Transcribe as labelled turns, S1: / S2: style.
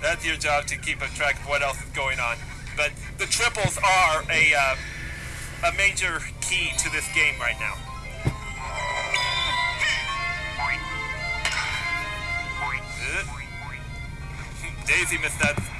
S1: That's your job to keep a track of what else is going on. But the triples are a uh, a major key to this game right now. Uh, Daisy missed that